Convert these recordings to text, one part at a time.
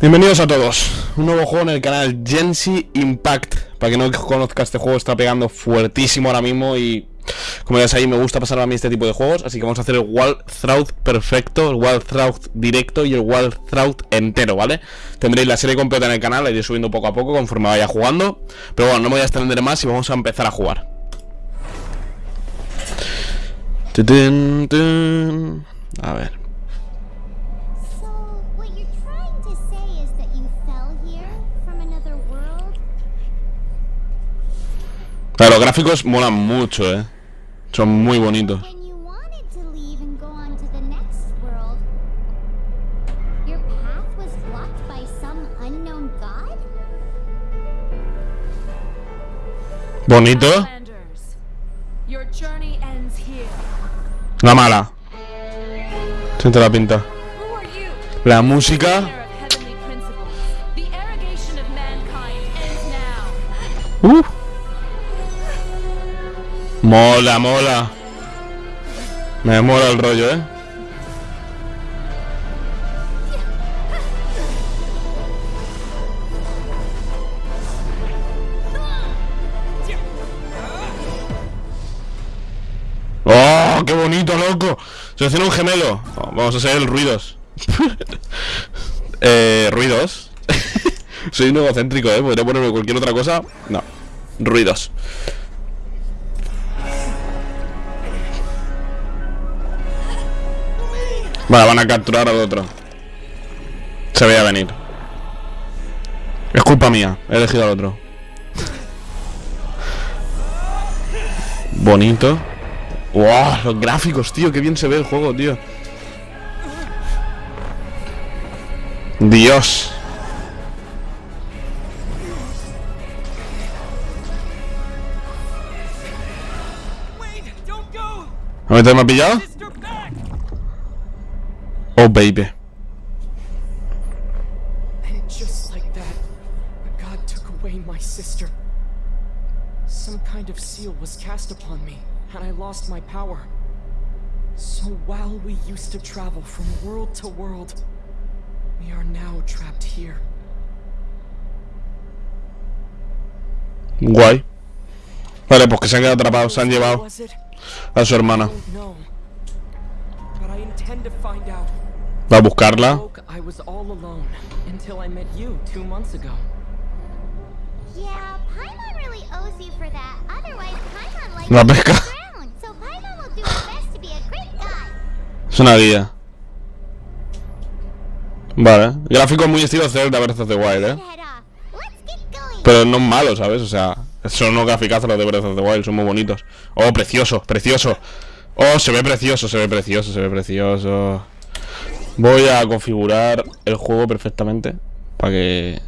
Bienvenidos a todos, un nuevo juego en el canal Gensi Impact. Para que no conozca este juego está pegando fuertísimo ahora mismo y como ya sabéis me gusta pasar a mí este tipo de juegos. Así que vamos a hacer el Walthrauth perfecto, el Walthrauth directo y el Walthrauth entero, ¿vale? Tendréis la serie completa en el canal, la iré subiendo poco a poco conforme vaya jugando. Pero bueno, no me voy a extender más y vamos a empezar a jugar. A ver Pero los gráficos molan mucho, eh. Son muy bonitos. Bonito. La mala. Siente la pinta. La música. Uh. Mola, mola. Me mola el rollo, ¿eh? ¡Oh, qué bonito, loco! Selecciona un gemelo. vamos a hacer el ruidos. eh, ruidos. Soy un egocéntrico, ¿eh? Podría ponerme cualquier otra cosa. No. Ruidos. Vale, van a capturar al otro. Se veía venir. Es culpa mía, he elegido al otro. Bonito. ¡Wow! Los gráficos, tío, qué bien se ve el juego, tío. Dios. ¿A mí te me ha pillado? Oh, baby. And just like that, God took away my sister. Some kind of seal was cast upon me, and I lost my power. So while we used to travel from world to world, we are now trapped here. Guay. Vale, pues que se han quedado atrapados, se han llevado a su hermana. Va a buscarla. La pesca. Es una guía. Vale. Gráfico muy estilo Zelda Breath of the Wild, eh. Pero no es malo, ¿sabes? O sea, son unos graficazos los de Breath of the Wild, son muy bonitos. Oh, precioso, precioso. Oh, se ve precioso, se ve precioso, se ve precioso. Voy a configurar el juego perfectamente Para que...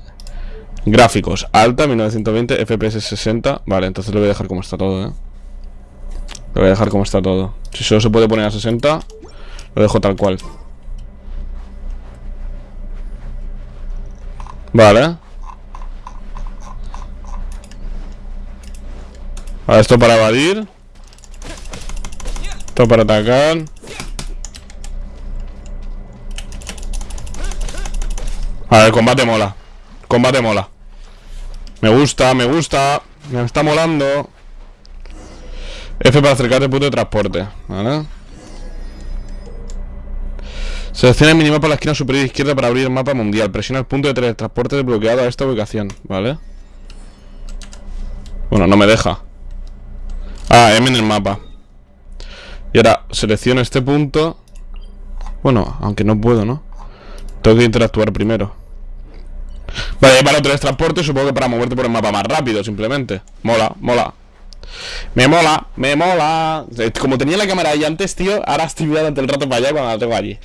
Gráficos, alta, 1920, FPS 60 Vale, entonces lo voy a dejar como está todo, ¿eh? Lo voy a dejar como está todo. Si solo se puede poner a 60 Lo dejo tal cual. Vale. Ahora esto para evadir. Esto para atacar A ver, combate mola. Combate mola. Me gusta, me gusta. Me está molando. F para acercarte punto de transporte ¿Vale? Selecciona el minimapa a la esquina superior izquierda para abrir el mapa mundial. Presiona el punto de teletransporte desbloqueado a esta ubicación ¿Vale? Bueno, no me deja. Ah, M en el mapa. Y ahora selecciono este punto. Bueno, aunque no puedo, ¿no? Tengo que interactuar primero Vale, para otro transporte supongo que para moverte por el mapa más rápido, simplemente. Mola, mola. Me mola, me mola. Como tenía la cámara ahí antes, tío, ahora estoy mirando el rato para allá cuando la tengo allí.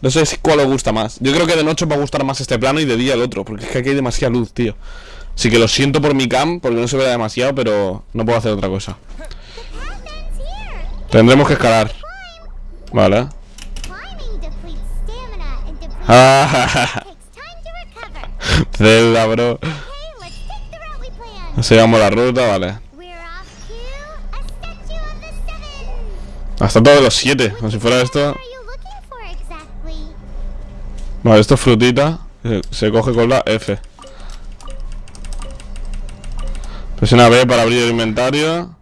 No sé cuál os gusta más. Yo creo que de noche va a gustar más este plano y de día el otro, porque es que aquí hay demasiada luz, tío. Así que lo siento por mi cam, porque no se ve demasiado, pero no puedo hacer otra cosa. Tendremos que escalar. Vale. Zelda, bro. Sigamos la ruta, vale. Hasta todos los siete, como si fuera esto. Vale, esto es frutita. Se, se coge con la F. Presiona B para abrir el inventario.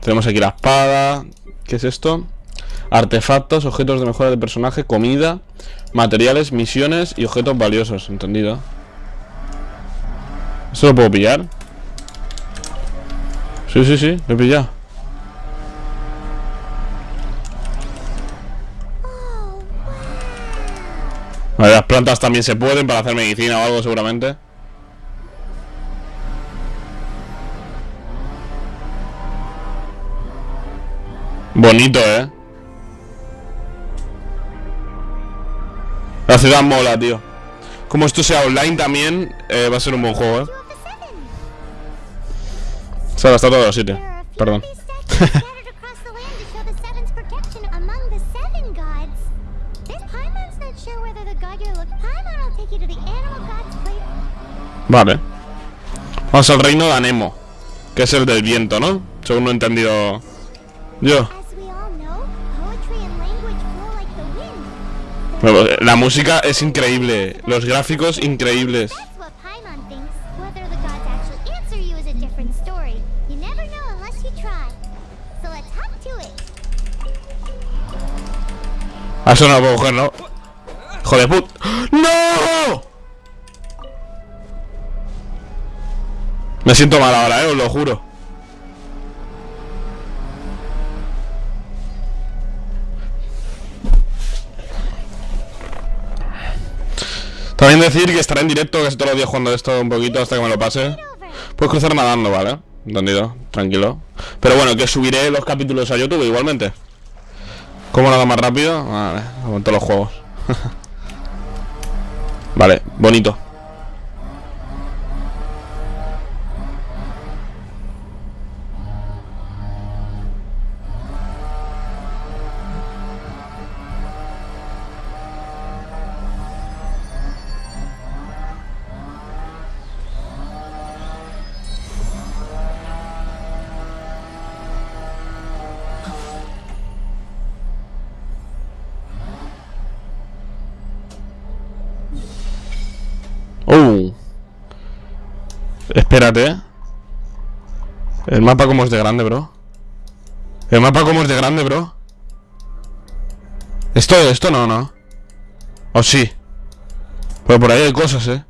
Tenemos aquí la espada. ¿Qué es esto? Artefactos, objetos de mejora de personaje, comida, materiales, misiones y objetos valiosos. ¿Entendido? ¿Esto lo puedo pillar? Sí, sí, sí, lo he pillado. Vale, las plantas también se pueden para hacer medicina o algo seguramente. Bonito, ¿eh? La ciudad mola, tío. Como esto sea online también, eh, va a ser un buen juego, ¿eh? Se ha gastado todo el sitio. Perdón. Vale. Vamos al reino de Anemo. Que es el del viento, ¿no? Según lo he entendido yo. La música es increíble. Los gráficos increíbles. Ah, eso no lo puedo coger, ¿no? ¡Hijo de put! ¡No! Me siento mal ahora, eh, os lo juro. También decir que estaré en directo casi todos los días jugando esto un poquito hasta que me lo pase. Puedes cruzar nadando, ¿vale? Entendido, tranquilo. Pero bueno, que subiré los capítulos a YouTube igualmente. ¿Cómo nada más rápido? Vale, como en todos los juegos. vale, bonito. Espérate. El mapa como es de grande, bro. El mapa como es de grande, bro. Esto, esto no, no. O sí. Pero por ahí hay cosas, eh.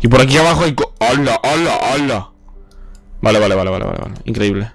Y por aquí abajo hay co ¡Hala, hala, hala! Vale, vale, vale, vale,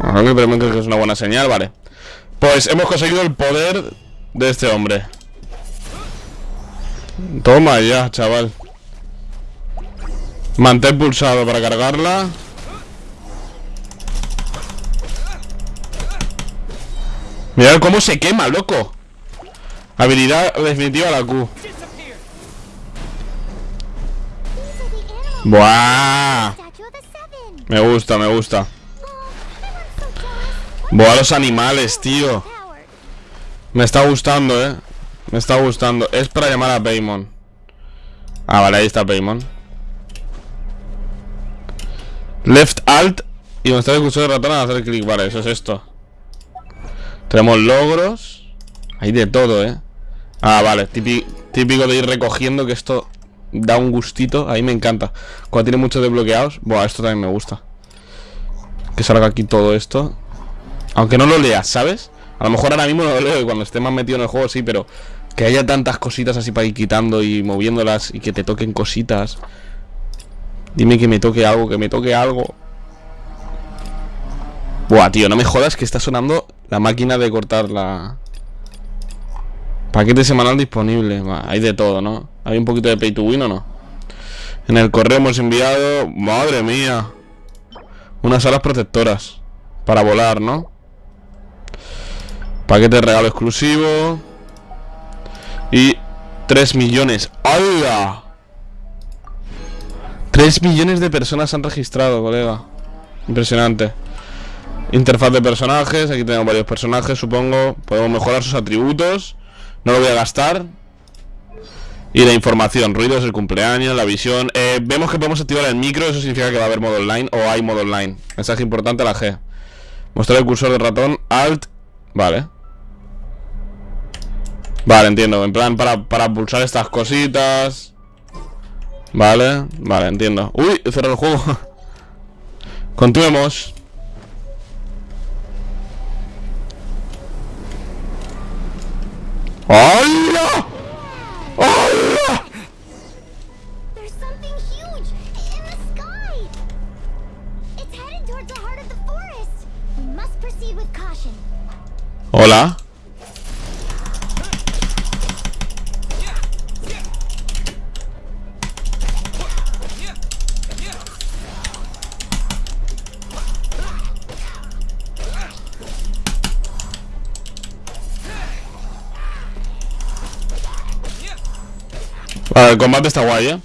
Ah, que es una buena señal, vale. Pues hemos conseguido el poder de este hombre. Toma ya, chaval. Mantén pulsado para cargarla. Mira cómo se quema, loco. Habilidad definitiva la Q. Buah. Me gusta, me gusta. Buah, los animales, tío. Me está gustando, eh. Me está gustando. Es para llamar a Paymon. Ah, vale, ahí está Paymon. Left Alt y está el cursor de ratón a hacer clic. Vale, eso es esto. Tenemos logros. Hay de todo, ¿eh? Ah, vale. Típico, de ir recogiendo que esto da un gustito. Ahí me encanta. Cuando tiene muchos desbloqueados. Buah, esto también me gusta. Que salga aquí todo esto. Aunque no lo leas, ¿sabes? A lo mejor ahora mismo no lo leo y cuando esté más metido en el juego sí, pero que haya tantas cositas así para ir quitando y moviéndolas y que te toquen cositas. Dime que me toque algo, que me toque algo. Buah, tío, no me jodas que está sonando la máquina de cortar la... Paquete semanal disponible. hay de todo, ¿no? Hay un poquito de pay to win o no. En el correo hemos enviado... Madre mía. Unas alas protectoras. Para volar, ¿no? Paquete de regalo exclusivo. Y 3 millones. ¡Hala! 3 millones de personas han registrado, colega. Impresionante. Interfaz de personajes. Aquí tenemos varios personajes, supongo. Podemos mejorar sus atributos. No lo voy a gastar. Y la información, ruidos, el cumpleaños, la visión eh, Vemos que podemos activar el micro, eso significa que va a haber modo online O hay modo online, mensaje importante la G Mostrar el cursor del ratón, Alt Vale Vale, entiendo, en plan para, para pulsar estas cositas. Vale, vale, entiendo. Uy, cerrado el juego. Continuemos. ¡Hola! ¡Hola! There's el combate está guay, ¿eh?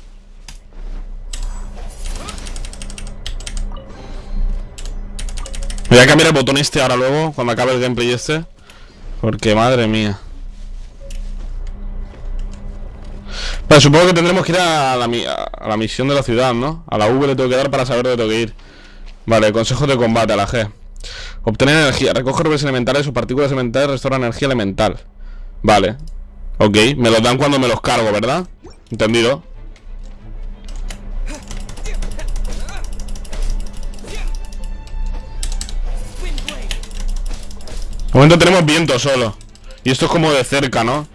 Voy a cambiar el botón este ahora luego, cuando acabe el gameplay este Porque madre mía Vale, supongo que tendremos que ir a la, misión de la ciudad, ¿no? A la V le tengo que dar para saber dónde tengo que ir Vale, consejos de combate a la G Obtener energía, recoge orbes elementales o partículas elementales Restaura energía elemental Vale Ok, me los dan cuando me los cargo, ¿verdad? Entendido De momento tenemos viento solo Y esto es como de cerca, ¿no?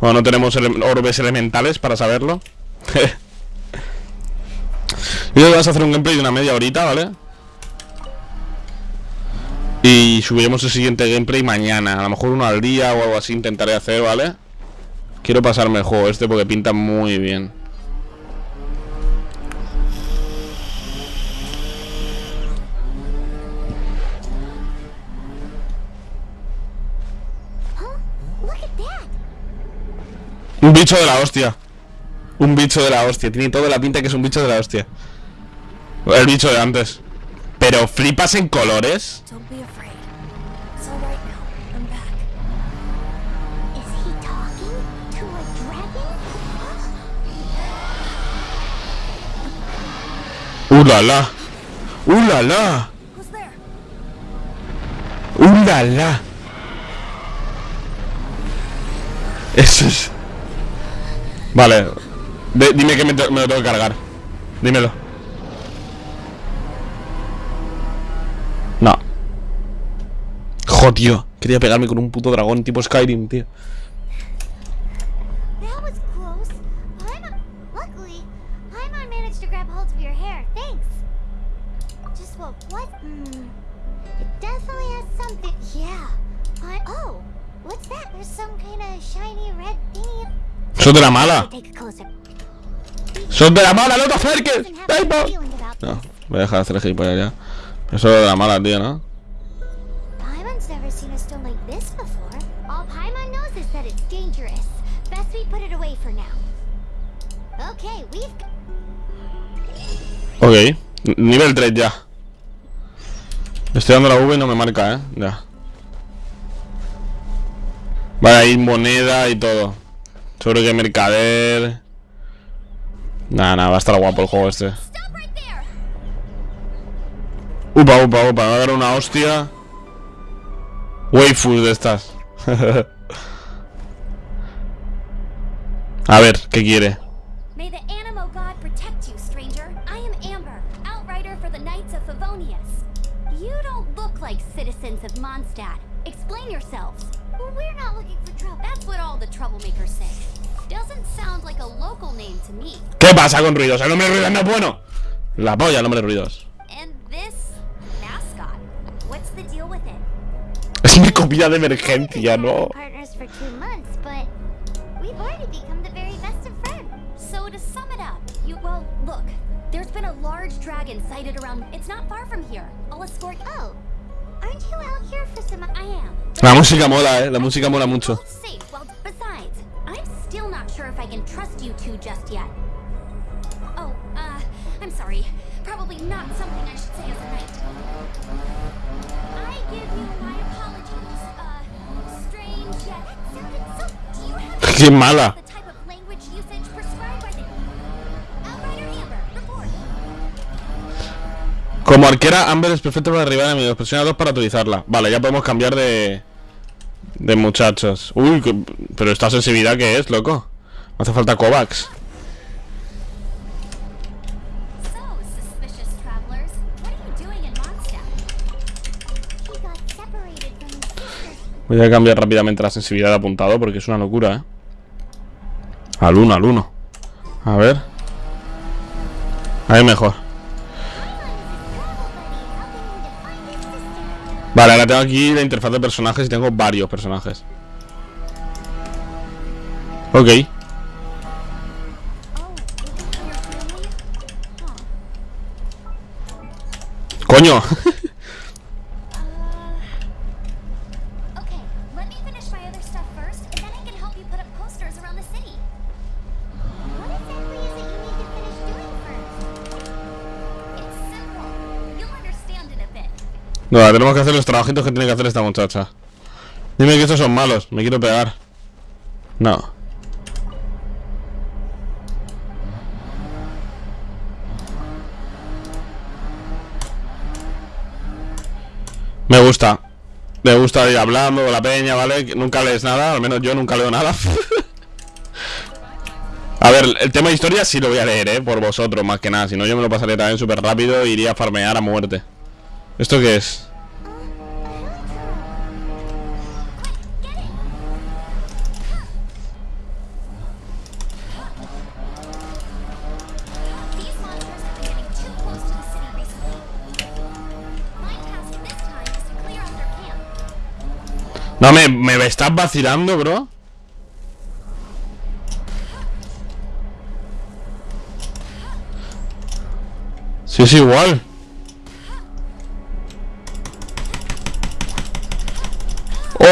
Bueno, no tenemos ele- orbes elementales para saberlo Y hoy vas a hacer un gameplay de una media horita, ¿vale? Y subiremos el siguiente gameplay mañana A lo mejor uno al día o algo así intentaré hacer, ¿vale? Quiero pasarme el juego este porque pinta muy bien. Un bicho de la hostia. Un bicho de la hostia. Tiene toda la pinta que es un bicho de la hostia. El bicho de antes. Pero flipas en colores ¡Uh, la, la! ¡Uh, la, la! Eso es... Vale. Dime que me, lo tengo que cargar. Dímelo. No. Jo, Quería pegarme con un puto dragón tipo Skyrim, tío Sos de la mala. ¡Sos de la mala! ¡No te acerques! No, voy a dejar de hacer gilipollas ya Eso es de la mala, tío, ¿no? Ok Nivel 3 ya Estoy dando la V y no me marca, ¿eh? Ya Vale, hay moneda y todo Seguro que mercader Nah, nah, va a estar guapo el juego este! Upa, upa, upa, me va a dar una hostia Waifus de estas A ver, ¿qué quiere? You don't look like citizens of Mondstadt. Explain yourselves. Well, we're not looking for trouble. That's what all the troublemakers say. Doesn't sound like a local name to me. ¿Qué pasa con ruidos? El nombre de ruidos no es bueno La polla, el nombre de ruidos And this mascot, what's the deal with it? Es mi comida de emergencia, ¿no? Partners for two months, but we've already become the very best of friends. So to sum it up, you well, look, there's been a large dragon sighted around. It's not far from here. I'll escort. Oh, aren't you out here for some? I am. La música mola, eh La música mola mucho Both safe. Como arquera, Amber es perfecta para derribar enemigos. Presiona 2 para utilizarla. Vale, ya podemos cambiar de... De muchachos. Uy, que- pero esta sensibilidad que es, loco. Me hace falta Kovacs. Voy a cambiar rápidamente la sensibilidad de apuntado porque es una locura, ¿eh? Al 1, al 1. A ver. Ahí mejor. Vale, ahora tengo aquí la interfaz de personajes y tengo varios personajes. Ok. Coño. No, tenemos que hacer los trabajitos que tiene que hacer esta muchacha. Dime que estos son malos. Me quiero pegar. No. Me gusta. Me gusta ir hablando con la peña, ¿vale? Nunca lees nada, al menos yo nunca leo nada. A ver, el tema de historia sí lo voy a leer, ¿eh? Por vosotros, más que nada. Si no, yo me lo pasaré también súper rápido e iría a farmear a muerte. ¿Esto qué es? No, me, me estás vacilando, bro. Sí, es igual.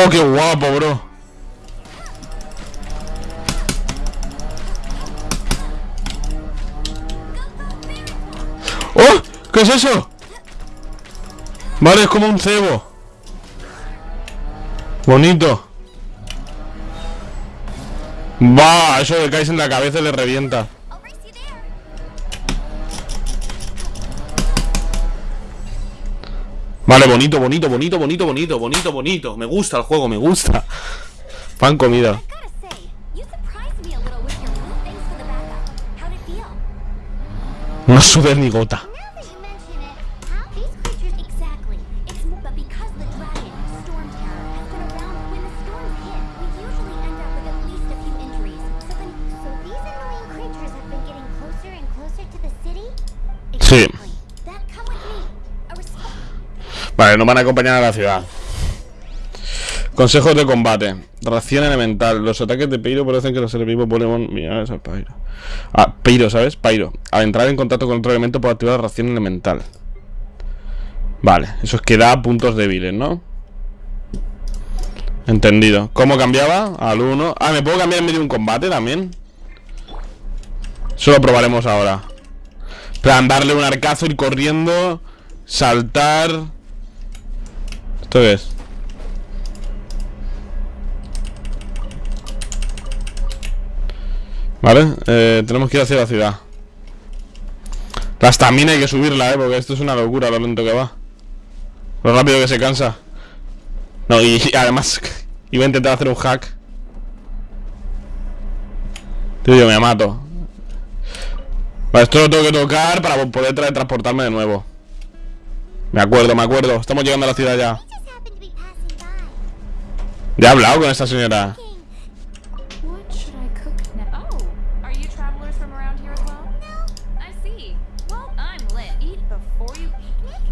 Oh, qué guapo, bro. ¡Oh! ¿Qué es eso? Vale, es como un cebo. Bonito. Va, eso le caes en la cabeza y le revienta. Vale, bonito, bonito, bonito, bonito, bonito, bonito, bonito. Me gusta el juego, me gusta. Pan comida. No sube ni gota. Sí. exactly. That come with me. A resp- Vale, nos van a acompañar a la ciudad. Consejos de combate. Ración elemental. Los ataques de Pyro parecen que los enemigos Pokémon. Mira, es al Pyro. Ah, Pyro, ¿sabes? Pyro. Al entrar en contacto con otro elemento puede activar ración elemental. Vale, eso es que da puntos débiles, ¿no? Entendido. ¿Cómo cambiaba? Al 1. Ah, ¿me puedo cambiar en medio de un combate también? Eso lo probaremos ahora. plan, darle un arcazo, ir corriendo, saltar. ¿Esto qué es? Vale, eh, tenemos que ir hacia la ciudad. La estamina hay que subirla, eh, porque esto es una locura lo lento que va. Lo rápido que se cansa. No, y, además iba a intentar hacer un hack. Tío, yo me mato. Vale, esto lo tengo que tocar para poder tra- transportarme de nuevo. Me acuerdo, me acuerdo. Estamos llegando a la ciudad ya. Ya he hablado con esta señora. What should I cook now? Oh, are you travelers from around here as well? No. I see. Well, I'm lit. Eat before you. Nick,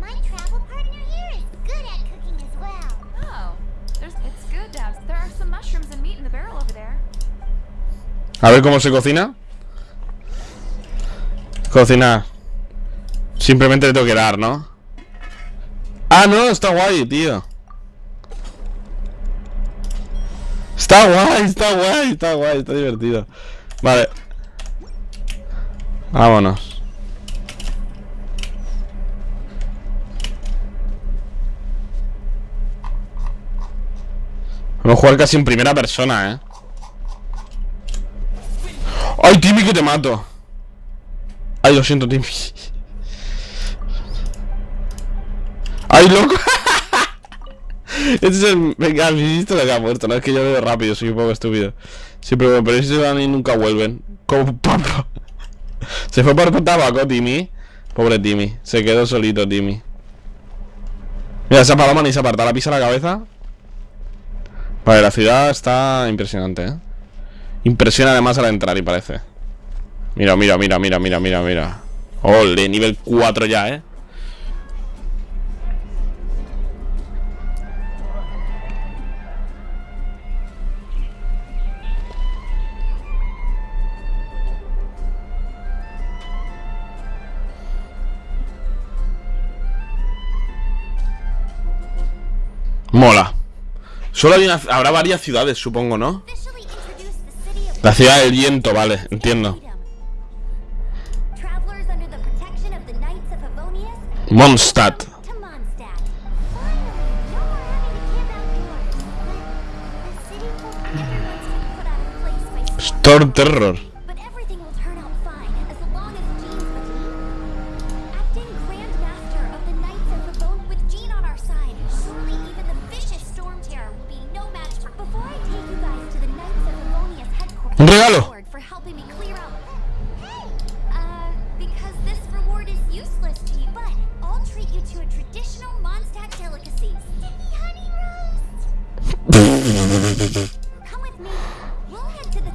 my travel partner here is good at cooking as well. Oh, there's. It's good to have. There are some mushrooms and meat in the barrel over there. A ver cómo se cocina. Cocinar. Simplemente le tengo que dar, ¿no? Ah, no, está guay, tío. Está guay, está guay, está guay, está divertido. Vale. Vámonos. Vamos a jugar casi en primera persona, ¿eh? ¡Ay, Timmy, que te mato! Ay, lo siento, Timmy. ¡Ay, loco! Este es el... Venga, visto lo que ha muerto, no es que yo veo rápido, soy un poco estúpido. Siempre pero, pero si se van y nunca vuelven. Como papá. Se fue por tabaco, Timmy. Pobre Timmy. Se quedó solito, Timmy. Mira, esa paloma ni se aparta la pisa la cabeza. Vale, la ciudad está impresionante, ¿eh? Impresiona además al entrar y parece. Mira, mira, mira, mira, mira, mira, mira. Ole, nivel 4 ya, ¿eh? Mola. Solo habrá varias ciudades, supongo, ¿no? La ciudad del viento, vale, entiendo. freedom. Travelers under to the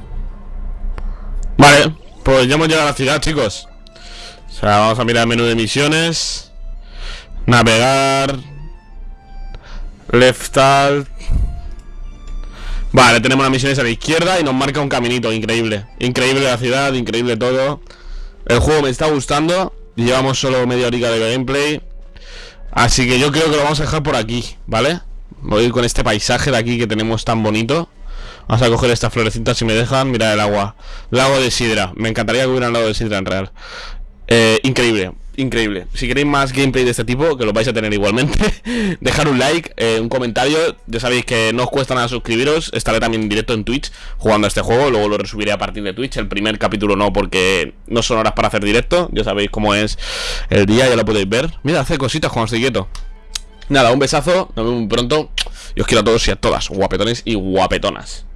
Vale, pues ya hemos llegado a la ciudad, chicos. O sea, vamos a mirar el menú de misiones. Navegar. Left alt. Vale, tenemos las misiones a la izquierda y nos marca un caminito, increíble. Increíble la ciudad, increíble todo. El juego me está gustando. Llevamos solo media horica de gameplay. Así que yo creo que lo vamos a dejar por aquí, ¿vale? Voy a ir con este paisaje de aquí que tenemos tan bonito. Vamos a coger estas florecitas si me dejan. Mira el agua. Lago de Sidra. Me encantaría que hubiera un lago de Sidra en real. Eh, increíble, increíble. Si queréis más gameplay de este tipo, que lo vais a tener igualmente, dejar un like, eh, un comentario. Ya sabéis que no os cuesta nada suscribiros. Estaré también en directo en Twitch jugando a este juego. Luego lo resubiré a partir de Twitch. El primer capítulo no, porque no son horas para hacer directo. Ya sabéis cómo es el día, ya lo podéis ver. Mira, hace cositas cuando estoy quieto. Nada, un besazo. Nos vemos muy pronto. Y os quiero a todos y a todas, guapetones y guapetonas.